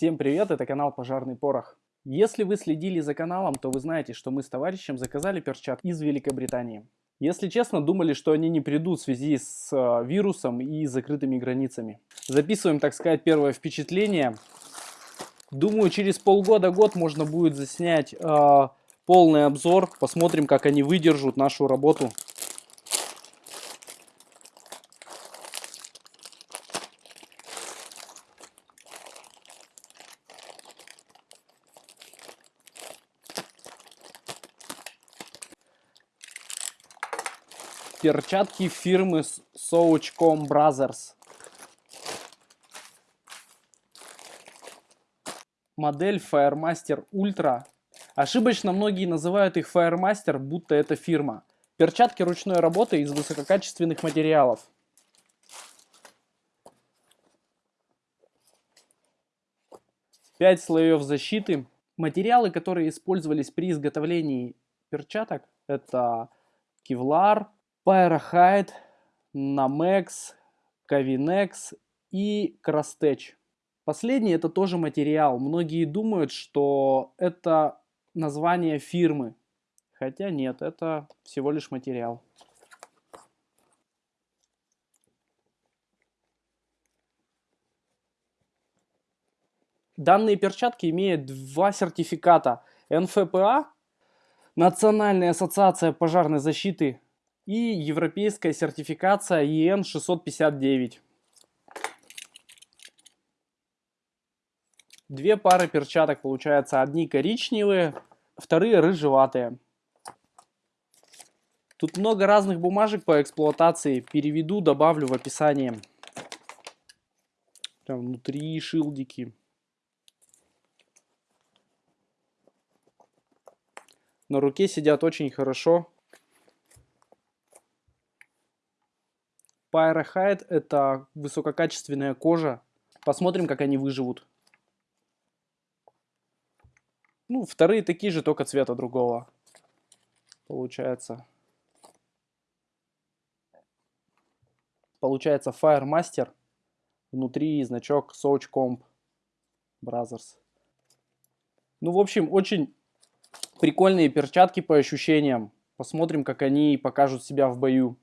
Всем привет, это канал Пожарный Порох. Если вы следили за каналом, то вы знаете, что мы с товарищем заказали перчатки из Великобритании. Если честно, думали, что они не придут в связи с э, вирусом и закрытыми границами. Записываем, так сказать, первое впечатление. Думаю, через полгода-год можно будет заснять э, полный обзор. Посмотрим, как они выдержат нашу работу. Перчатки фирмы Sochcom Brothers. Модель Firemaster Ultra. Ошибочно многие называют их Firemaster, будто это фирма. Перчатки ручной работы из высококачественных материалов. Пять слоев защиты. Материалы, которые использовались при изготовлении перчаток, это кевлар, Pyrahide, Namex, Kavinex и Crostech. Последний это тоже материал. Многие думают, что это название фирмы. Хотя нет, это всего лишь материал. Данные перчатки имеют два сертификата. НФПА, Национальная ассоциация пожарной защиты и европейская сертификация EN 659. Две пары перчаток получается, одни коричневые, вторые рыжеватые. Тут много разных бумажек по эксплуатации, переведу, добавлю в описании. Там внутри шилдики. На руке сидят очень хорошо. Pyrahide это высококачественная кожа. Посмотрим, как они выживут. Ну, вторые такие же, только цвета другого. Получается. Получается Firemaster. Внутри значок Sochcomp Brothers. Ну, в общем, очень прикольные перчатки по ощущениям. Посмотрим, как они покажут себя в бою.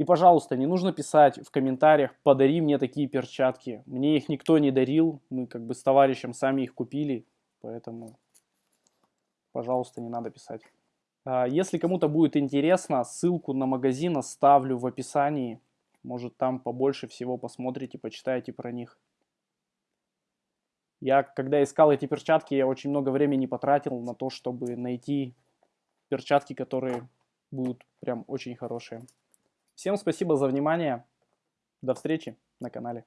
И, пожалуйста, не нужно писать в комментариях, подари мне такие перчатки. Мне их никто не дарил, мы как бы с товарищем сами их купили, поэтому, пожалуйста, не надо писать. А, если кому-то будет интересно, ссылку на магазин оставлю в описании. Может там побольше всего посмотрите, почитайте про них. Я, когда искал эти перчатки, я очень много времени потратил на то, чтобы найти перчатки, которые будут прям очень хорошие. Всем спасибо за внимание. До встречи на канале.